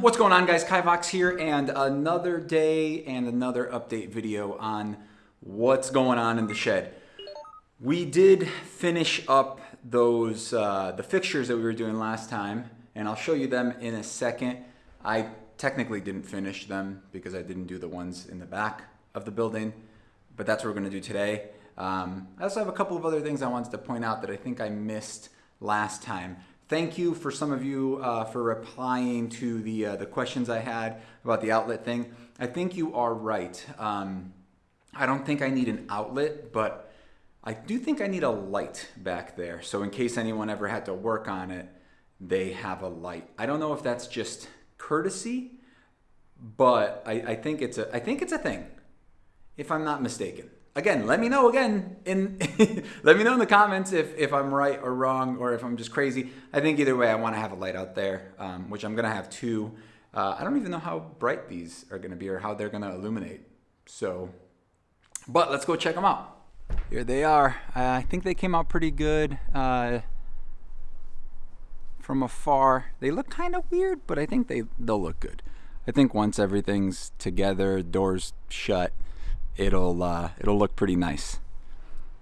What's going on guys, Kaivox here and another day and another update video on what's going on in the shed. We did finish up those, uh, the fixtures that we were doing last time and I'll show you them in a second. I technically didn't finish them because I didn't do the ones in the back of the building, but that's what we're gonna do today. Um, I also have a couple of other things I wanted to point out that I think I missed last time. Thank you for some of you uh, for replying to the, uh, the questions I had about the outlet thing. I think you are right. Um, I don't think I need an outlet, but I do think I need a light back there. So in case anyone ever had to work on it, they have a light. I don't know if that's just courtesy, but I, I think it's a I think it's a thing, if I'm not mistaken again, let me know again in let me know in the comments if, if I'm right or wrong or if I'm just crazy. I think either way, I want to have a light out there, um, which I'm to have two. Uh, I don't even know how bright these are to be or how they're to illuminate. So, but let's go check them out. Here they are. I think they came out pretty good uh, from afar. They look kind of weird, but I think they, they'll look good. I think once everything's together, doors shut, it'll uh, it'll look pretty nice.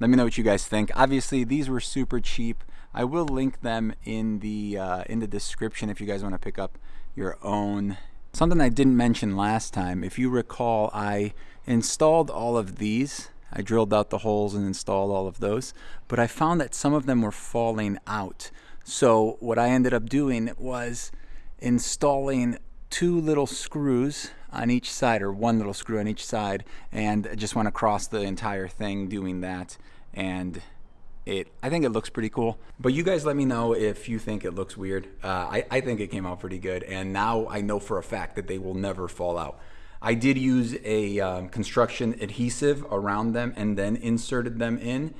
Let me know what you guys think. Obviously, these were super cheap. I will link them in the uh, in the description if you guys want to pick up your own. Something I didn't mention last time, if you recall, I installed all of these. I drilled out the holes and installed all of those, but I found that some of them were falling out. So what I ended up doing was installing two little screws on each side or one little screw on each side and I just went across the entire thing doing that and it I think it looks pretty cool. But you guys let me know if you think it looks weird. Uh, I, I think it came out pretty good and now I know for a fact that they will never fall out. I did use a um, construction adhesive around them and then inserted them in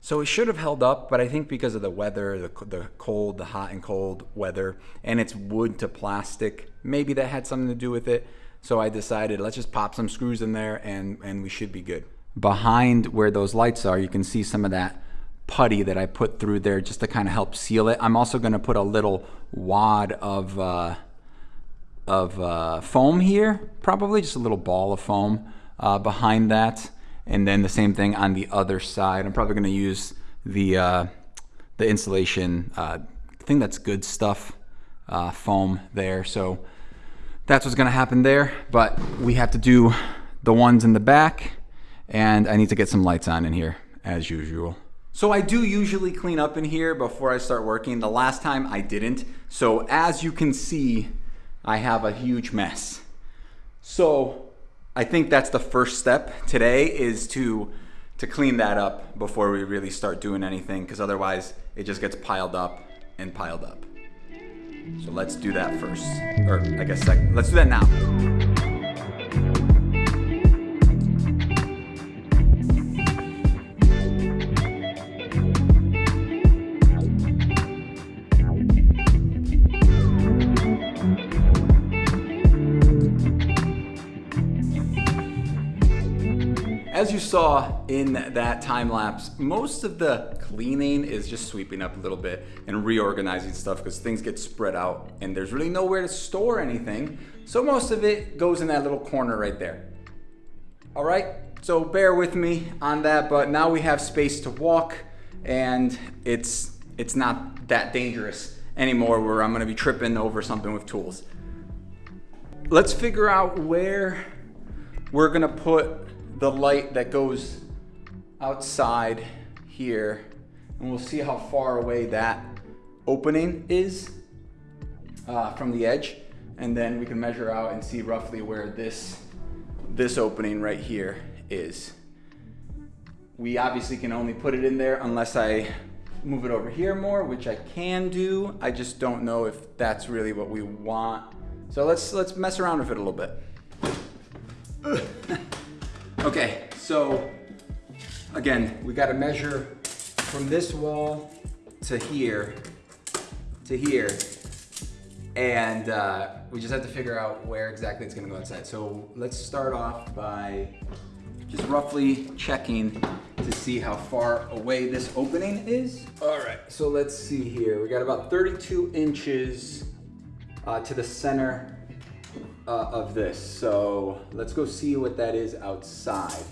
so it should have held up, but I think because of the weather, the, the cold, the hot and cold weather, and it's wood to plastic, maybe that had something to do with it. So I decided let's just pop some screws in there and, and we should be good. Behind where those lights are, you can see some of that putty that I put through there just to kind of help seal it. I'm also going to put a little wad of, uh, of uh, foam here, probably just a little ball of foam uh, behind that. And then the same thing on the other side. I'm probably going to use the, uh, the insulation uh, thing that's good stuff uh, foam there. So that's what's gonna happen there, but we have to do the ones in the back and I need to get some lights on in here as usual. So I do usually clean up in here before I start working. The last time I didn't. So as you can see, I have a huge mess. So I think that's the first step today is to to clean that up before we really start doing anything because otherwise it just gets piled up and piled up. So let's do that first. Or I guess second. Let's do that now. Saw in that time lapse, most of the cleaning is just sweeping up a little bit and reorganizing stuff because things get spread out and there's really nowhere to store anything. So most of it goes in that little corner right there. All right, so bear with me on that, but now we have space to walk and it's, it's not that dangerous anymore where I'm gonna be tripping over something with tools. Let's figure out where we're gonna put the light that goes outside here and we'll see how far away that opening is uh, from the edge and then we can measure out and see roughly where this this opening right here is. We obviously can only put it in there unless I move it over here more, which I can do. I just don't know if that's really what we want. So let's let's mess around with it a little bit. Okay, so again, we gotta measure from this wall to here, to here, and uh, we just have to figure out where exactly it's gonna go outside. So let's start off by just roughly checking to see how far away this opening is. All right, so let's see here. We got about 32 inches uh, to the center uh, of this. So let's go see what that is outside.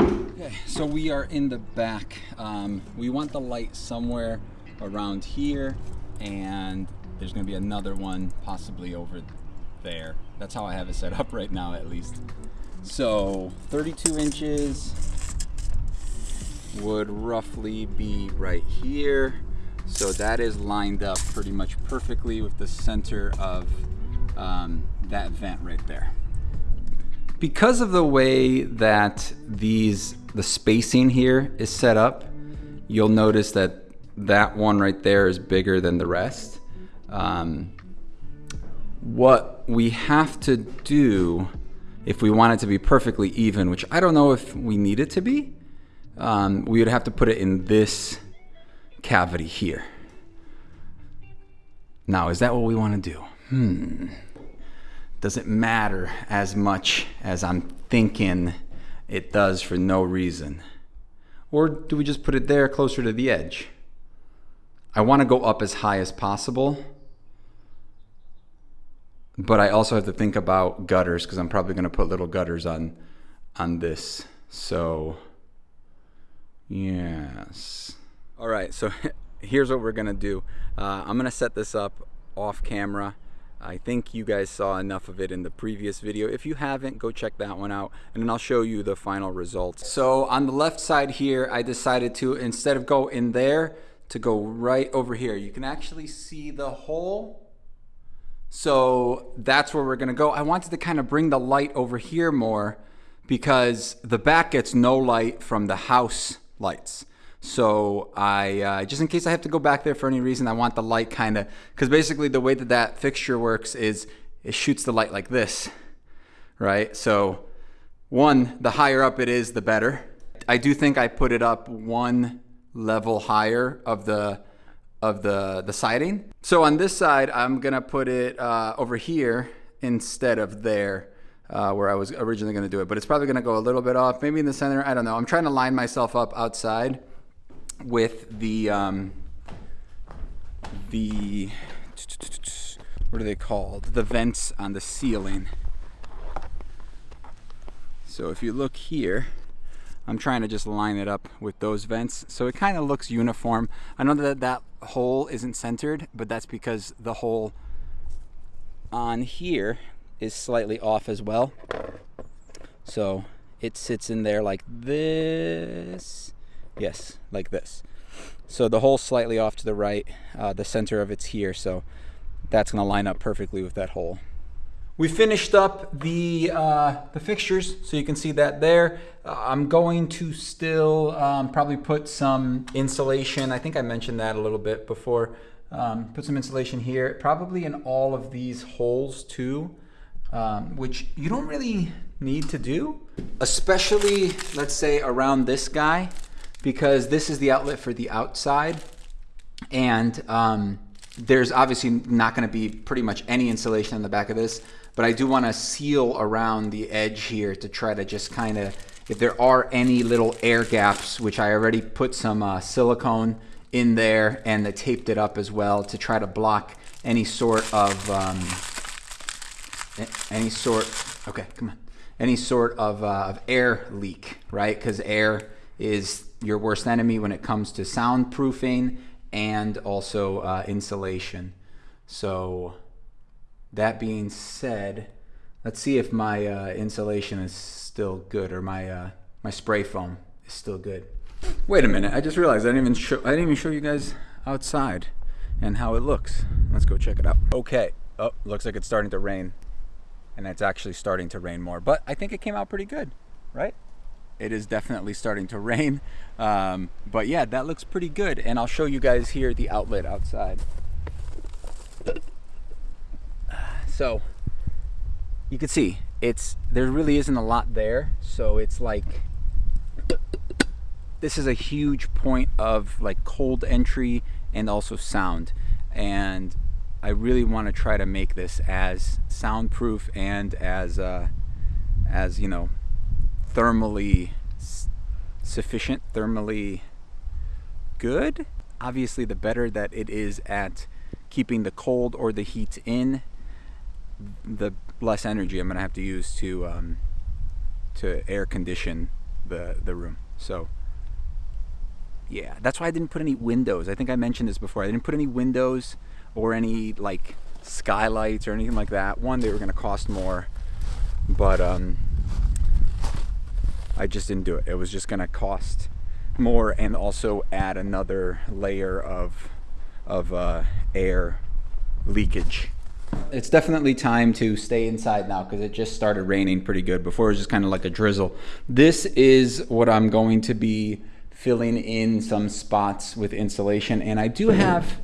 Okay, so we are in the back. Um, we want the light somewhere around here and there's gonna be another one possibly over there. That's how I have it set up right now at least. So 32 inches would roughly be right here. So that is lined up pretty much perfectly with the center of um, that vent right there. Because of the way that these the spacing here is set up, you'll notice that that one right there is bigger than the rest. Um, what we have to do if we want it to be perfectly even, which I don't know if we need it to be, um, we would have to put it in this cavity here. Now, is that what we want to do? Hmm. Does it matter as much as I'm thinking it does for no reason? Or do we just put it there closer to the edge? I want to go up as high as possible, but I also have to think about gutters because I'm probably going to put little gutters on on this. So yes. All right, so here's what we're to do. Uh, I'm to set this up off camera. I think you guys saw enough of it in the previous video. If you haven't, go check that one out and then I'll show you the final results. So on the left side here, I decided to, instead of go in there, to go right over here. You can actually see the hole. So that's where we're gonna go. I wanted to kind of bring the light over here more because the back gets no light from the house lights. So I, uh, just in case I have to go back there for any reason, I want the light kind of, because basically the way that that fixture works is it shoots the light like this, right? So one, the higher up it is, the better. I do think I put it up one level higher of the of the the siding. So on this side, I'm gonna put it uh, over here instead of there. Uh, where I was originally going to do it, but it's probably going to go a little bit off, maybe in the center. I don't know. I'm trying to line myself up outside with the um, the what are they called? The vents on the ceiling. So if you look here, I'm trying to just line it up with those vents so it kind of looks uniform. I know that that hole isn't centered, but that's because the hole on here is slightly off as well. So it sits in there like this. Yes, like this. So the hole slightly off to the right, uh, the center of it's here, so that's gonna line up perfectly with that hole. We finished up the, uh, the fixtures, so you can see that there. Uh, I'm going to still um, probably put some insulation. I think I mentioned that a little bit before. Um, put some insulation here, probably in all of these holes too, um, which you don't really need to do, especially let's say around this guy, because this is the outlet for the outside. And um, there's obviously not gonna be pretty much any insulation on the back of this but I do want to seal around the edge here to try to just kind of, if there are any little air gaps, which I already put some uh, silicone in there and I taped it up as well to try to block any sort of, um, any sort, okay, come on, any sort of, uh, of air leak, right? Because air is your worst enemy when it comes to soundproofing and also uh, insulation. So that being said, let's see if my uh, insulation is still good or my uh, my spray foam is still good. Wait a minute, I just realized I didn't even show I didn't even show you guys outside and how it looks. Let's go check it out. Okay, oh, looks like it's starting to rain. And it's actually starting to rain more, but I think it came out pretty good, right? It is definitely starting to rain. Um, but yeah, that looks pretty good. And I'll show you guys here the outlet outside. So you can see it's there really isn't a lot there. So it's like this is a huge point of like cold entry and also sound. And I really want to try to make this as soundproof and as uh, as you know thermally sufficient, thermally good. Obviously, the better that it is at keeping the cold or the heat in, the less energy I'm gonna have to use to um, to air condition the the room. So yeah, that's why I didn't put any windows. I think I mentioned this before. I didn't put any windows or any like skylights or anything like that. One, they were gonna cost more, but um, I just didn't do it. It was just gonna cost more and also add another layer of of uh, air leakage. It's definitely time to stay inside now because it just started raining pretty good. Before it was just kind of like a drizzle. This is what I'm going to be filling in some spots with insulation. And I do have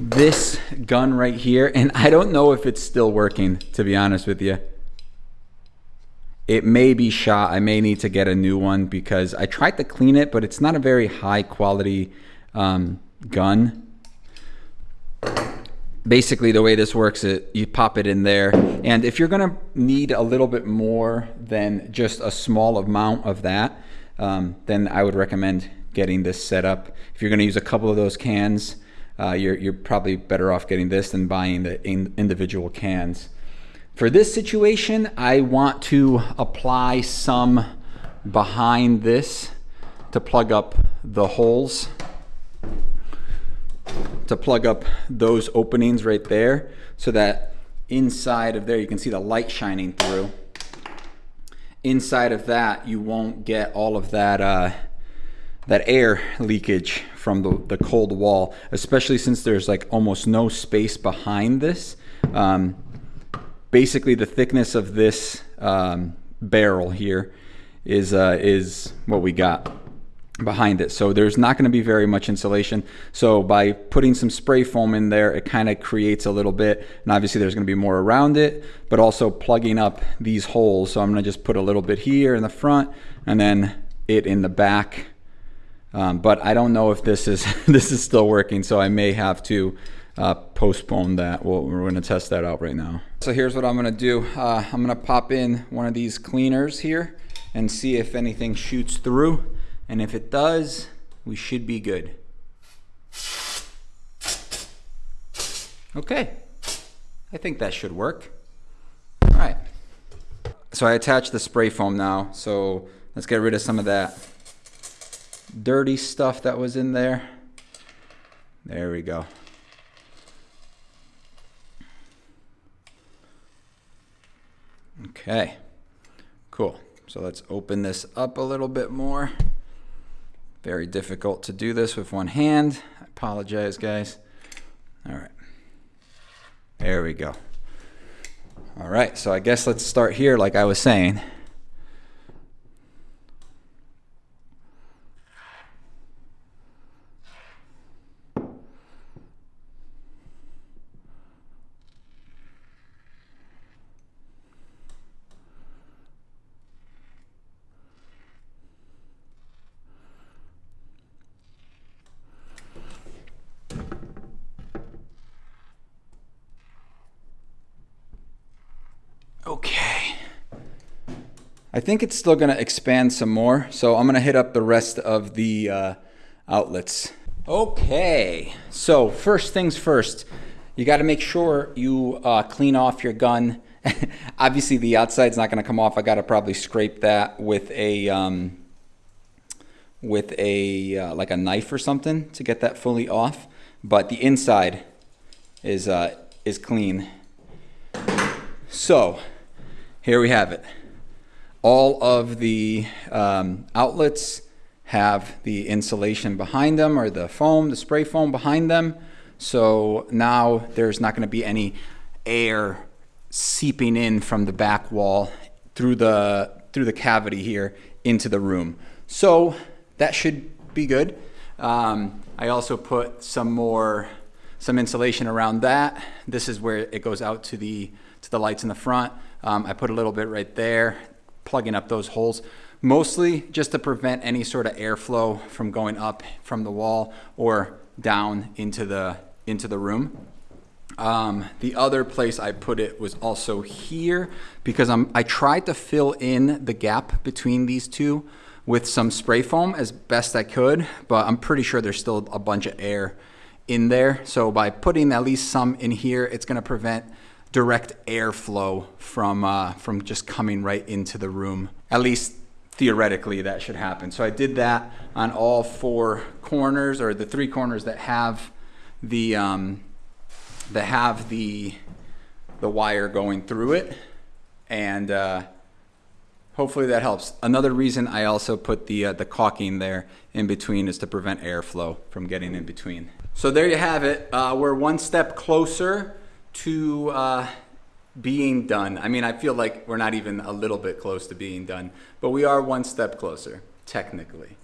this gun right here. And I don't know if it's still working, to be honest with you. It may be shot. I may need to get a new one because I tried to clean it, but it's not a very high quality um, gun basically the way this works is you pop it in there and if you're going to need a little bit more than just a small amount of that um, then I would recommend getting this set up if you're going to use a couple of those cans uh, you're, you're probably better off getting this than buying the in individual cans for this situation I want to apply some behind this to plug up the holes to plug up those openings right there so that inside of there you can see the light shining through. Inside of that you won't get all of that uh, that air leakage from the, the cold wall, especially since there's like almost no space behind this. Um, basically the thickness of this um, barrel here is, uh, is what we got behind it. So there's not going to be very much insulation. So by putting some spray foam in there, it kind of creates a little bit. And obviously there's going to be more around it, but also plugging up these holes. So I'm going to just put a little bit here in the front and then it in the back. Um, but I don't know if this is this is still working. So I may have to uh, postpone that. Well, we're going to test that out right now. So here's what I'm going to do. Uh, I'm going to pop in one of these cleaners here and see if anything shoots through. And if it does, we should be good. Okay, I think that should work. All right, so I attached the spray foam now, so let's get rid of some of that dirty stuff that was in there. There we go. Okay, cool. So let's open this up a little bit more. Very difficult to do this with one hand. I apologize, guys. All right. There we go. All right, so I guess let's start here like I was saying. Okay. I think it's still going to expand some more, so I'm going to hit up the rest of the uh, outlets. Okay, so first things first, you got to make sure you uh, clean off your gun. Obviously, the outside's not going to come off. I got to probably scrape that with a um, with a uh, like a knife or something to get that fully off. But the inside is uh, is clean. So here we have it. All of the um, outlets have the insulation behind them or the foam, the spray foam behind them. So now there's not going to be any air seeping in from the back wall through the through the cavity here into the room. So that should be good. Um, I also put some more some insulation around that. This is where it goes out to the to the lights in the front. Um, I put a little bit right there, plugging up those holes, mostly just to prevent any sort of airflow from going up from the wall or down into the, into the room. Um, the other place I put it was also here because I'm, I tried to fill in the gap between these two with some spray foam as best I could, but I'm pretty sure there's still a bunch of air in there. So by putting at least some in here, it's going to prevent direct airflow from uh, from just coming right into the room. At least theoretically that should happen. So I did that on all four corners or the three corners that have the um, that have the the wire going through it and uh, hopefully that helps. Another reason I also put the uh, the caulking there in between is to prevent airflow from getting in between. So there you have it. Uh, we're one step closer to uh, being done. I mean, I feel like we're not even a little bit close to being done, but we are one step closer, technically.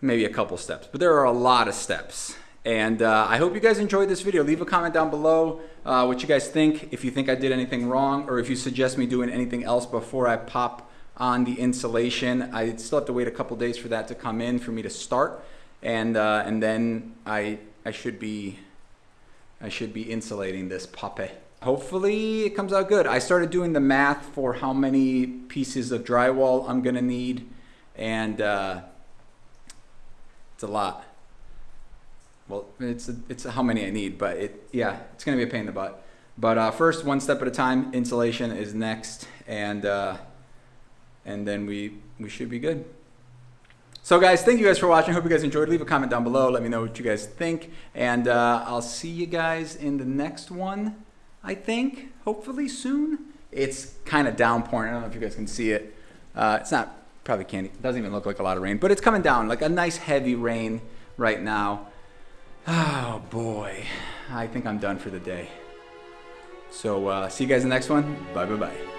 Maybe a couple steps, but there are a lot of steps. And uh, I hope you guys enjoyed this video. Leave a comment down below uh, what you guys think, if you think I did anything wrong, or if you suggest me doing anything else before I pop on the insulation. I still have to wait a couple days for that to come in for me to start. And, uh, and then I, I should be I should be insulating this puppy. Hopefully it comes out good. I started doing the math for how many pieces of drywall I'm gonna need and uh, it's a lot. Well, it's, a, it's a how many I need, but it, yeah, it's gonna be a pain in the butt. But uh, first, one step at a time, insulation is next and, uh, and then we, we should be good. So guys, thank you guys for watching. Hope you guys enjoyed. Leave a comment down below. Let me know what you guys think. And uh, I'll see you guys in the next one, I think, hopefully soon. It's kind of downpouring. I don't know if you guys can see it. Uh, it's not, probably can't, it doesn't even look like a lot of rain, but it's coming down, like a nice heavy rain right now. Oh boy, I think I'm done for the day. So uh, see you guys in the next one. Bye bye bye.